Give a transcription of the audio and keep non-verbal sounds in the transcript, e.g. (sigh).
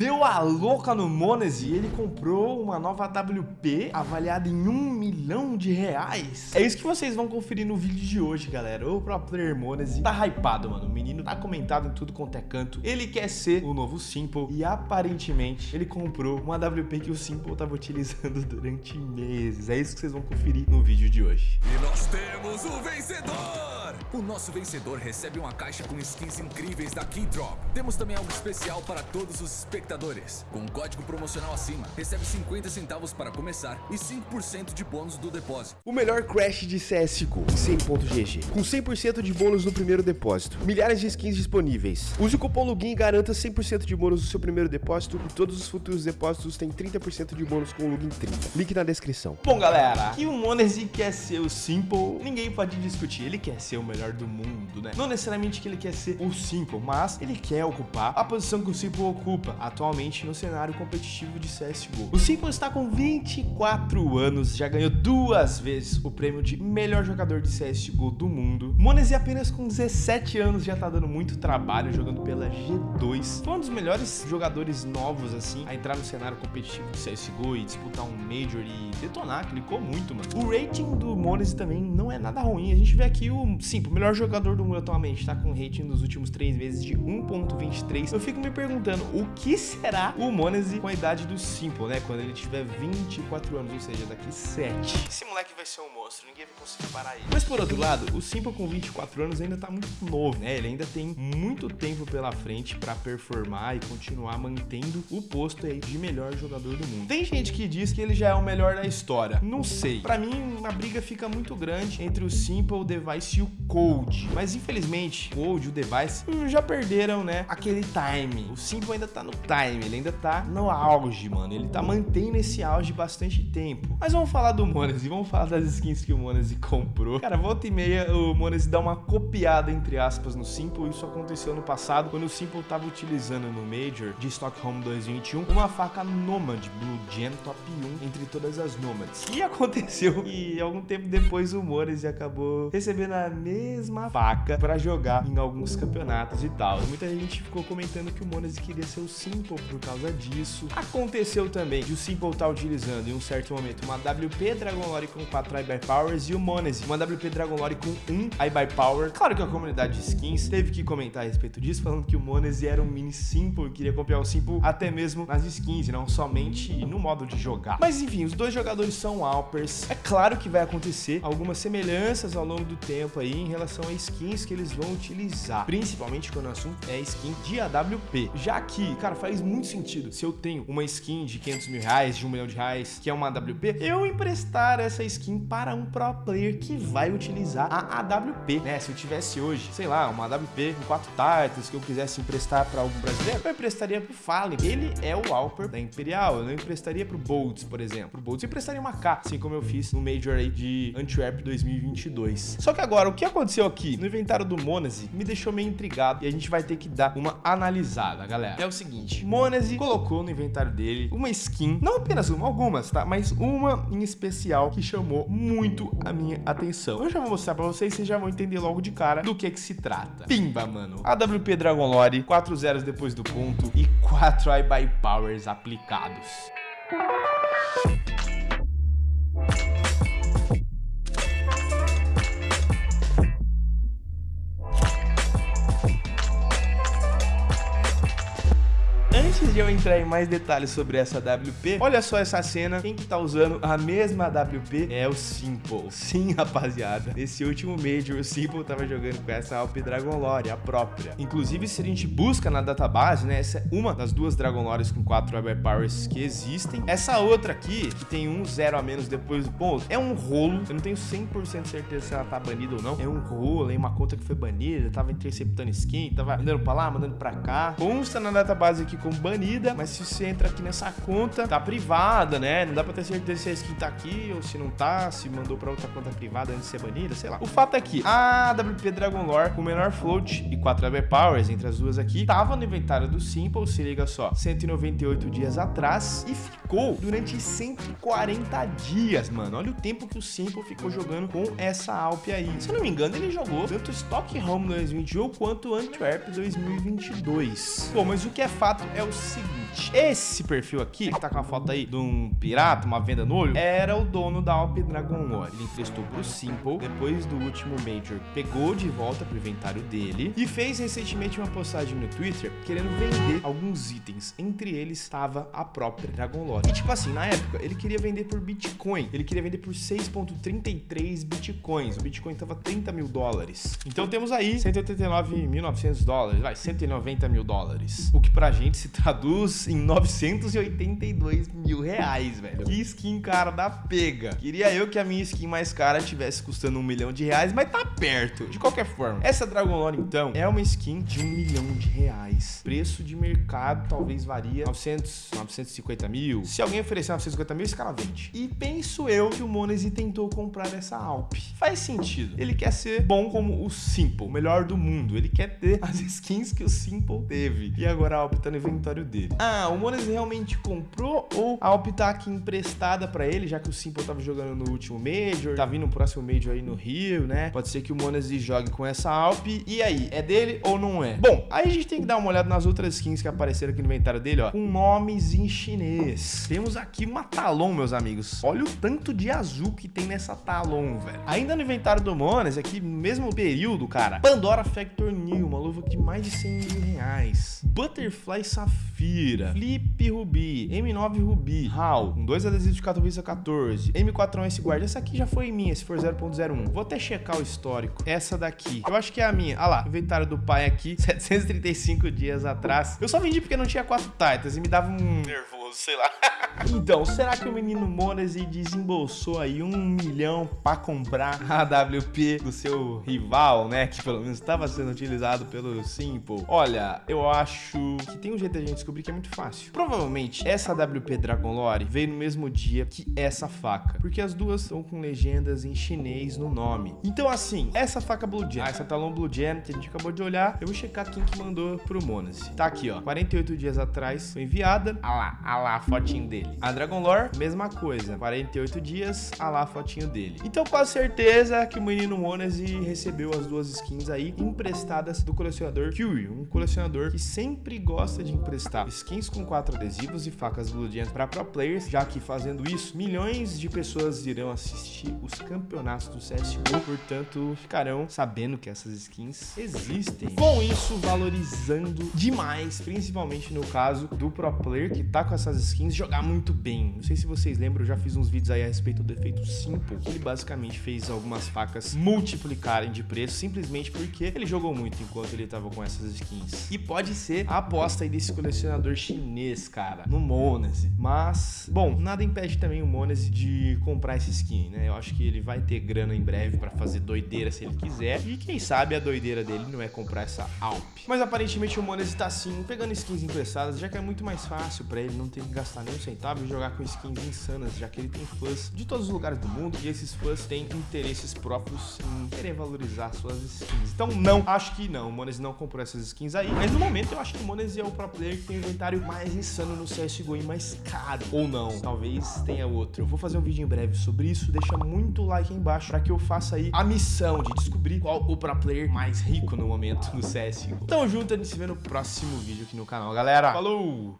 Deu a louca no Monese e ele comprou uma nova WP avaliada em um milhão de reais. É isso que vocês vão conferir no vídeo de hoje, galera. O pro player Monese tá hypado, mano. O menino tá comentado em tudo quanto é canto. Ele quer ser o novo Simple e aparentemente ele comprou uma WP que o Simple tava utilizando (laughs) durante meses. É isso que vocês vão conferir no vídeo de hoje. E nós temos o vencedor! O nosso vencedor recebe uma caixa com skins incríveis da Keydrop. Temos também algo especial para todos os espectadores. Com um código promocional acima, recebe 50 centavos para começar e 5% de bônus do depósito. O melhor crash de CSGO, 100.gg, com 100% de bônus no primeiro depósito. Milhares de skins disponíveis. Use o cupom LOGIN e garanta 100% de bônus no seu primeiro depósito e todos os futuros depósitos têm 30% de bônus com o LOGIN 30. Link na descrição. Bom, galera, que o Monese quer ser o Simple, ninguém pode discutir. Ele quer ser o melhor do mundo, né? Não necessariamente que ele quer ser o Simple, mas ele quer ocupar a posição que o Simple ocupa atualmente no cenário competitivo de CSGO. O Simple está com 24 anos, já ganhou duas vezes o prêmio de melhor jogador de CSGO do mundo. Monese apenas com 17 anos já tá dando muito trabalho jogando pela G2. Foi um dos melhores jogadores novos, assim, a entrar no cenário competitivo de CSGO e disputar um Major e detonar, clicou muito, mano. O rating do Monese também não é nada ruim. A gente vê aqui o Simple, o melhor jogador do mundo atualmente, tá com rating nos últimos três meses de 1.23. Eu fico me perguntando, o que será o Monese com a idade do Simple, né? Quando ele tiver 24 anos, ou seja, daqui 7. Esse moleque vai ser um monstro, ninguém vai conseguir parar ele. Mas por outro lado, o Simple com 24 anos ainda tá muito novo, né? Ele ainda tem muito tempo pela frente pra performar e continuar mantendo o posto aí de melhor jogador do mundo. Tem gente que diz que ele já é o melhor da história. Não sei. Pra mim, a briga fica muito grande entre o Simple, o Device e o Cold. Mas infelizmente, o Cold e o Device já perderam, né, aquele time. O Simple ainda tá no time, ele ainda tá no auge, mano. Ele tá mantendo esse auge bastante tempo. Mas vamos falar do Monese, vamos falar das skins que o Monese comprou. Cara, volta e meia o Monese dá uma copiada, entre aspas, no Simple. Isso aconteceu no passado, quando o Simple tava utilizando no Major de Stockholm 2021 uma faca Nomad Blue Gen Top 1 entre todas as Nomads. E aconteceu que algum tempo depois o Monese acabou recebendo a mesma faca pra jogar em alguns campeonatos e tal. Muita gente ficou comentando que o Monese queria ser o Simple por causa disso. Aconteceu também de o Simple estar tá utilizando em um certo momento uma WP Dragon Lore com 4 iBuy Powers e o Monese uma WP Dragon Lore com 1 iBuy Power. Claro que a comunidade de skins teve que comentar a respeito disso, falando que o Monese era um mini Simple queria copiar o Simple até mesmo nas skins, não somente no modo de jogar. Mas enfim, os dois jogadores são Alpers. É claro que vai acontecer algumas semelhanças ao longo do tempo aí em relação a skins que eles vão utilizar, principalmente quando o assunto é skin de AWP. Já que, cara, faz muito sentido se eu tenho uma skin de 500 mil reais, de 1 milhão de reais, que é uma AWP, eu emprestar essa skin para um pro player que vai utilizar a AWP, né? Se eu tivesse hoje, sei lá, uma AWP com 4 tartas que eu quisesse emprestar para algum brasileiro, eu emprestaria pro Fallen. Ele é o Alper da Imperial, eu não emprestaria pro Bolts, por exemplo. Pro Bolts eu emprestaria uma K, assim como eu fiz no Major aí de Antwerp 2022. Só que agora, o que aconteceu aqui no inventário do Monese me deixou meio intrigado e a gente vai ter que dar uma analisada, galera. É o seguinte, Monese colocou no inventário dele uma skin, não apenas uma, algumas, tá? Mas uma em especial que chamou muito a minha atenção. Eu já vou mostrar pra vocês, vocês já vão entender logo de cara do que que se trata. Pimba, mano. AWP Dragon Lore, 4 zeros depois do ponto e 4 iBuy Powers aplicados. Eu entrar em mais detalhes sobre essa WP, olha só essa cena. Quem que tá usando a mesma WP é o Simple. Sim, rapaziada. Nesse último Major, o Simple tava jogando com essa Alp Dragon Lore, a própria. Inclusive, se a gente busca na database, né, essa é uma das duas Dragon Lores com 4 Web Powers que existem. Essa outra aqui, que tem um zero a menos depois do ponto, é um rolo. Eu não tenho 100% certeza se ela tá banida ou não. É um rolo, é uma conta que foi banida, tava interceptando skin, tava mandando pra lá, mandando pra cá. Consta na database aqui como banida, mas se você entra aqui nessa conta, tá privada, né? Não dá pra ter certeza se a skin tá aqui ou se não tá, se mandou pra outra conta privada antes de ser banida, sei lá. O fato é que a AWP Dragon Lore, com menor float e 4 AB Powers entre as duas aqui, tava no inventário do Simple, se liga só, 198 dias atrás e ficou durante 140 dias, mano. Olha o tempo que o Simple ficou jogando com essa Alp aí. Se eu não me engano, ele jogou tanto Stockholm 2021 quanto Antwerp 2022. Bom, mas o que é fato é o seguinte. Seguinte, esse perfil aqui, que tá com a foto aí de um pirata, uma venda no olho, era o dono da Alp Dragon Lore. Ele emprestou pro Simple, depois do último Major, pegou de volta pro inventário dele e fez recentemente uma postagem no Twitter querendo vender alguns itens. Entre eles estava a própria Dragon Lore. E tipo assim, na época, ele queria vender por Bitcoin. Ele queria vender por 6.33 Bitcoins. O Bitcoin tava 30 mil dólares. Então temos aí 189.900 dólares, vai, 190 mil dólares. O que pra gente se traduz em 982 mil reais, velho. Que skin cara da pega. Queria eu que a minha skin mais cara tivesse custando um milhão de reais, mas tá perto. De qualquer forma, essa Dragon Lore, então, é uma skin de um milhão de reais. Preço de mercado talvez varia 900, 950 mil. Se alguém oferecer 950 mil, esse cara vende. E penso eu que o Monese tentou comprar essa Alp. Faz sentido. Ele quer ser bom como o Simple, o melhor do mundo. Ele quer ter as (laughs) skins que o Simple teve. E agora a Alp tá no inventário dele. Ah, o Monese realmente comprou ou a Alp tá aqui emprestada pra ele, já que o Simple tava jogando no último Major, tá vindo o próximo Major aí no Rio, né? Pode ser que o Monese jogue com essa Alp. E aí, é dele ou não é? Bom, aí a gente tem que dar uma olhada nas outras skins que apareceram aqui no inventário dele, ó, com nomes em chinês. Temos aqui uma Talon, meus amigos. Olha o tanto de azul que tem nessa Talon, velho. Ainda no inventário do Mones, aqui no mesmo período, cara, Pandora Factor New, uma luva de mais de 100 mil reais. Butterfly Safira, Flip Ruby, M9 Ruby, HAL, com dois adesivos de Katowice 14, M4S Guard. Essa aqui já foi minha, se for 0.01. Vou até checar o histórico. Essa daqui, eu acho que é a minha. Ah lá, inventário do pai aqui, (laughs) 735 dias atrás. Eu só vendi porque não tinha quatro Titans e me dava um nervoso, sei lá. (laughs) Então, será que o menino Monese desembolsou aí um milhão para comprar a AWP do seu rival, né? Que pelo menos estava sendo utilizado pelo Simple? Olha, eu acho que tem um jeito de a gente descobrir que é muito fácil. Provavelmente, essa AWP Dragon Lore veio no mesmo dia que essa faca, porque as duas estão com legendas em chinês no nome. Então, assim, essa faca Blue Gem, ah, essa Talon Blue Gem que a gente acabou de olhar, eu vou checar quem que mandou pro Monese. Tá aqui, ó, 48 dias atrás foi enviada. Ah lá, ah lá, a fotinho dele. A Dragon Lore, mesma coisa. 48 dias, a lá a fotinho dele. Então, com certeza que o menino Monese recebeu as duas skins aí emprestadas do colecionador Fury, um colecionador que sempre gosta de emprestar skins com quatro adesivos e facas Gems para pro players, já que fazendo isso, milhões de pessoas irão assistir os campeonatos do CSGO, portanto, ficarão sabendo que essas skins existem. Com isso, valorizando demais, principalmente no caso do pro player que tá com essas skins, jogar muito bem. Não sei se vocês lembram, eu já fiz uns vídeos aí a respeito do efeito Simple, que ele basicamente fez algumas facas multiplicarem de preço, simplesmente porque ele jogou muito enquanto ele tava com essas skins. E pode ser a aposta aí desse colecionador chinês, cara, no Monese. Mas, bom, nada impede também o Monese de comprar essa skin, né? Eu acho que ele vai ter grana em breve pra fazer doideira se ele quiser. E quem sabe a doideira dele não é comprar essa Alp. Mas aparentemente o Monese tá assim, pegando skins emprestadas, já que é muito mais fácil pra ele não ter que gastar nem um centavo e jogar com skins insanas, já que ele tem fãs de todos os lugares do mundo e esses fãs têm interesses próprios em querer valorizar suas skins. Então não, acho que não, o Monese não comprou essas skins aí, mas no momento eu acho que o Monese é o pro player que tem inventário mais insano no CSGO e mais caro. Ou não, talvez tenha outro. Eu vou fazer um vídeo em breve sobre isso, deixa muito like aí embaixo para que eu faça aí a missão de descobrir qual o pro player mais rico no momento no CSGO. Tamo junto, a gente se vê no próximo vídeo aqui no canal, galera. Falou!